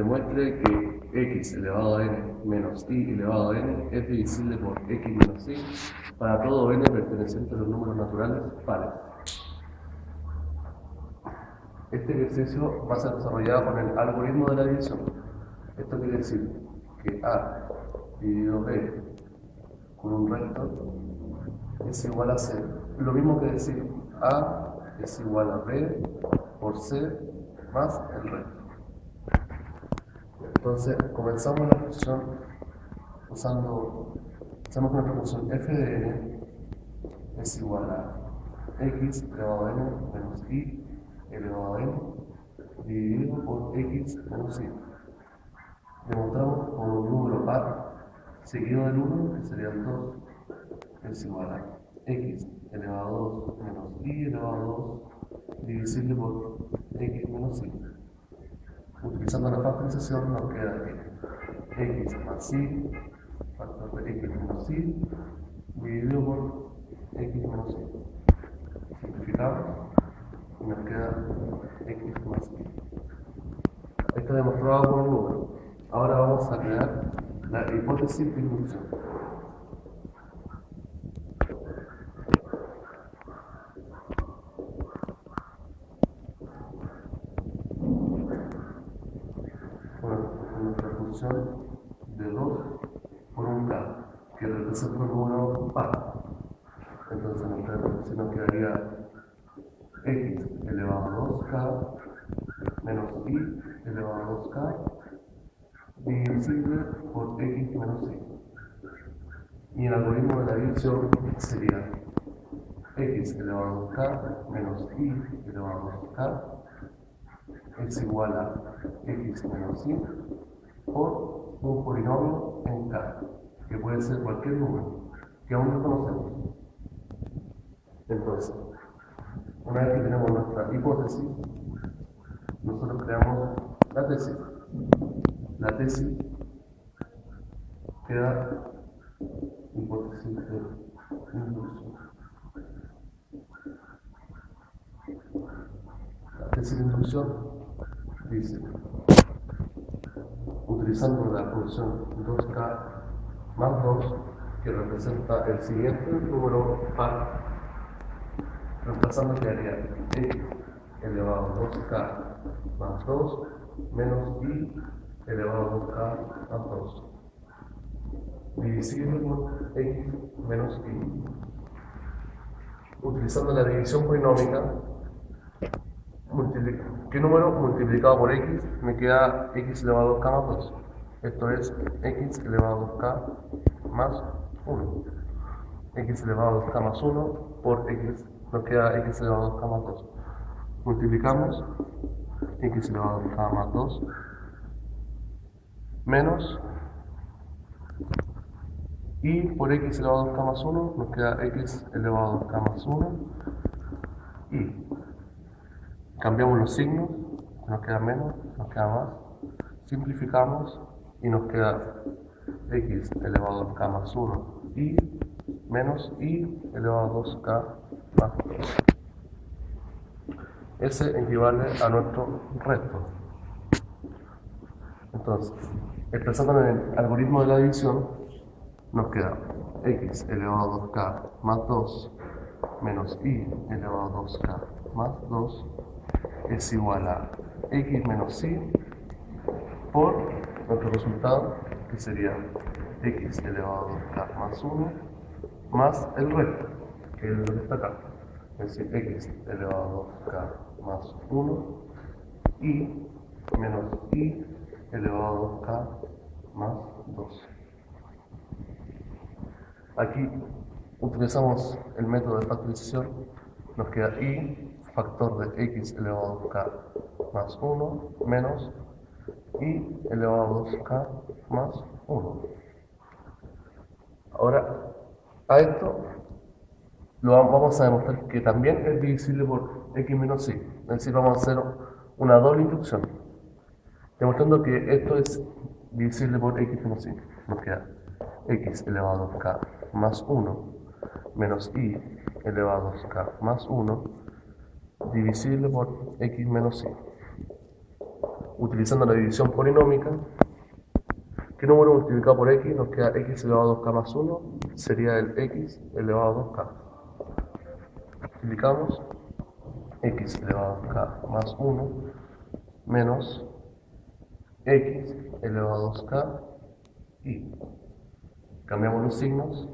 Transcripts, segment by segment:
demuestre que x elevado a n menos y elevado a n es divisible por x menos y para todo n perteneciente a los números naturales pares. Este ejercicio va a ser desarrollado con el algoritmo de la división. Esto quiere decir que a dividido b con un recto es igual a c. Lo mismo que decir a es igual a b por c más el recto. Entonces, comenzamos la función usando, hacemos una función f de n es igual a x elevado a n menos y elevado a n dividido por x menos y. Demostramos con un número par seguido del 1, que sería el 2, es igual a x elevado a 2 menos y elevado a 2 divisible por x menos y. Utilizando la factorización nos queda x más y, factor de x menos y, dividido por x menos y. Simplificamos y nos queda x más y. Esto demostrado por un número. Ahora vamos a crear la hipótesis de inducción. de 2 por un k, representa un número par. Entonces si nos quedaría x elevado a 2k menos y elevado a 2k divisible por x menos y. Y el algoritmo de la división sería x elevado a 2k menos y elevado a 2k es igual a x menos y por un polinomio en K, que puede ser cualquier número, que aún no conocemos. Entonces, una vez que tenemos nuestra hipótesis, nosotros creamos la tesis. La tesis queda hipótesis de inducción. La tesis de inducción dice utilizando la función 2k más 2 que representa el siguiente número par reemplazando quedaría x elevado a 2k más 2 menos y elevado a 2k más 2 divisible por x menos y utilizando la división polinómica ¿Qué número multiplicado por x me queda x elevado a 2k más 2? Esto es x elevado a 2k más 1. x elevado a 2k más 1 por x nos queda x elevado a 2k más 2. Multiplicamos x elevado a 2k más 2 menos y por x elevado a 2k más 1 nos queda x elevado a 2k más 1 y cambiamos los signos, nos queda menos, nos queda más, simplificamos y nos queda x elevado a k más 1 y menos y elevado a 2k más 2. Ese equivale a nuestro resto. Entonces, expresando en el algoritmo de la división, nos queda x elevado a 2k más 2 menos y elevado a 2k más 2 es igual a x menos y por resultado que sería x elevado a 2k más 1 más el resto que es lo que está acá. Es decir x elevado a 2k más 1 y menos y elevado a 2k más 2 aquí utilizamos el método de factorización. Nos queda y factor de x elevado a k más 1 menos y elevado a 2k más 1. Ahora, a esto lo vamos a demostrar que también es divisible por x menos y. Es decir, vamos a hacer una doble inducción. Demostrando que esto es divisible por x menos y. Nos queda x elevado a k más 1 menos y elevado a k más 1 divisible por x menos y. utilizando la división polinómica, ¿qué número multiplicado por x nos queda x elevado a 2k más 1? Sería el x elevado a 2k. Multiplicamos x elevado a 2k más 1 menos x elevado a 2k y cambiamos los signos,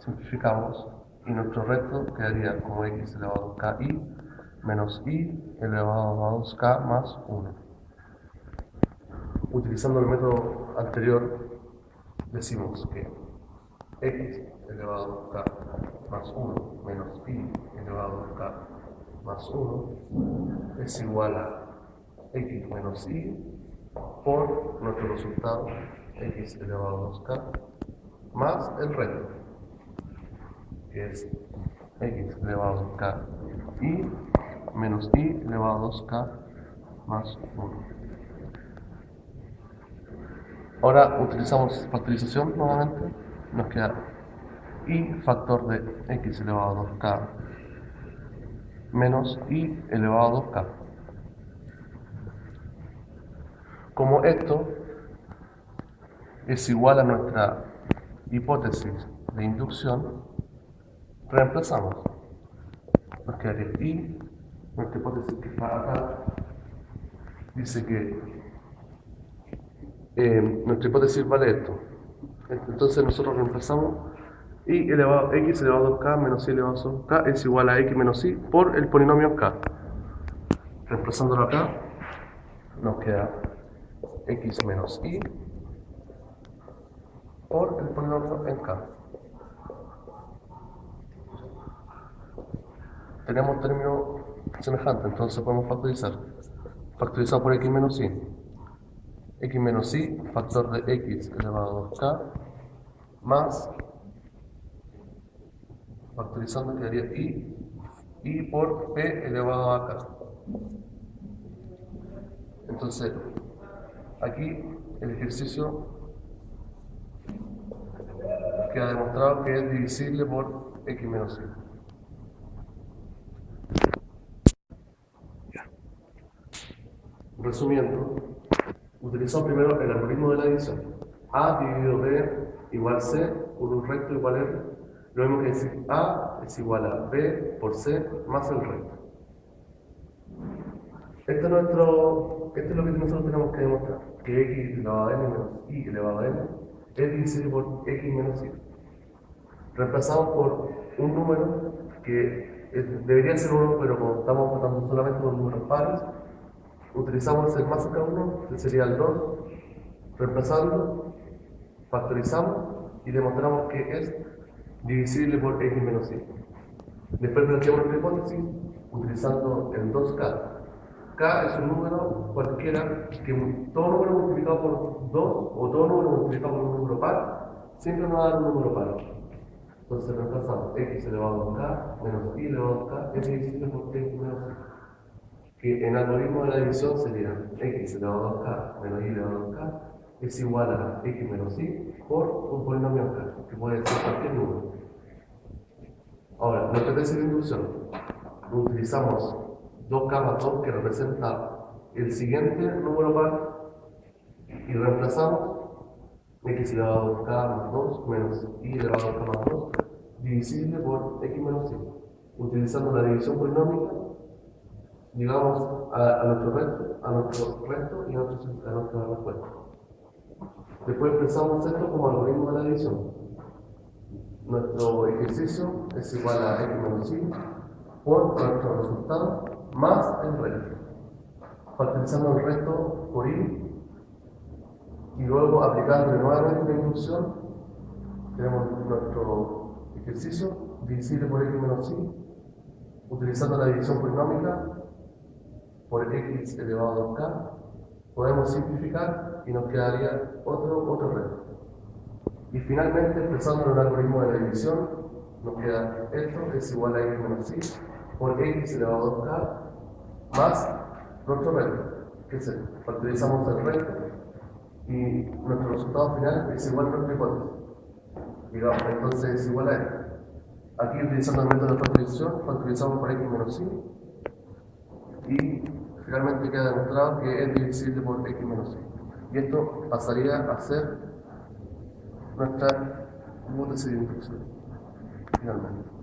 simplificamos y nuestro recto quedaría como x elevado a 2ki menos i elevado a 2k más 1. Utilizando el método anterior, decimos que x elevado a 2k más 1 menos i elevado a 2k más 1 es igual a x menos i por nuestro resultado x elevado a 2k más el recto que es x elevado a k y menos i elevado a 2k más 1. Ahora utilizamos factorización nuevamente, nos queda i factor de x elevado a 2k menos i elevado a 2k. Como esto es igual a nuestra hipótesis de inducción, reemplazamos. Nos quedaría y nuestra hipótesis que acá dice que eh, nuestra hipótesis vale esto. Entonces nosotros reemplazamos y elevado x elevado a k menos y elevado a k es igual a x menos y por el polinomio k. Reemplazándolo acá nos queda x menos y por el polinomio en k. tenemos término semejante, entonces podemos factorizar. Factorizado por x menos y. x menos y, factor de x elevado a 2k, más, factorizando quedaría y, y por p elevado a k. Entonces, aquí el ejercicio queda demostrado que es divisible por x menos y. Resumiendo, utilizamos primero el algoritmo de la adición. A dividido B igual C por un recto igual R. Lo mismo que decir A es igual a B por C más el recto. Esto es, nuestro, esto es lo que nosotros tenemos que demostrar. Que x elevado a n menos y elevado a n es divisible por x menos y. Reemplazamos por un número que debería ser uno, pero como estamos tratando solamente con números pares, utilizamos el más acá 1, que sería el 2, reemplazando, factorizamos y demostramos que es divisible por x menos y. Después planteamos nuestra hipótesis utilizando el 2k. k es un número cualquiera que todo número multiplicado por 2 o todo número multiplicado por un número par siempre nos va a dar un número par. Entonces reemplazamos x elevado a k menos y elevado a k es divisible por x menos y que en algoritmo de la división sería x elevado a k menos y elevado a k es igual a x menos y por un polinomio k, que puede ser cualquier número. Ahora, nuestra tesis de inducción, utilizamos 2k más 2 que representa el siguiente número par y reemplazamos x elevado a k más 2 menos y elevado a k más 2 divisible por x menos y, utilizando la división polinómica llegamos a, nuestro resto, a nuestro resto y a, nuestro, a nuestra respuesta. Después expresamos esto como algoritmo de la división. Nuestro ejercicio es igual a x menos y por nuestro resultado más el resto. Factorizando el resto por y y luego aplicando nuevamente la inducción, tenemos nuestro ejercicio divisible por x menos y, utilizando la división polinómica por x elevado a k, podemos simplificar y nos quedaría otro, otro reto. Y finalmente, expresando un algoritmo de la división, nos queda esto, que es igual a x menos y, por x elevado a k, más nuestro reto, que es el, factorizamos el reto, y nuestro resultado final es igual a nuestra hipótesis. Digamos, entonces es igual a esto. Aquí utilizando el método de factorización, factorizamos por x menos y, y finalmente queda demostrado que es divisible por x menos y. Y esto pasaría a ser nuestra hipótesis de inducción, finalmente.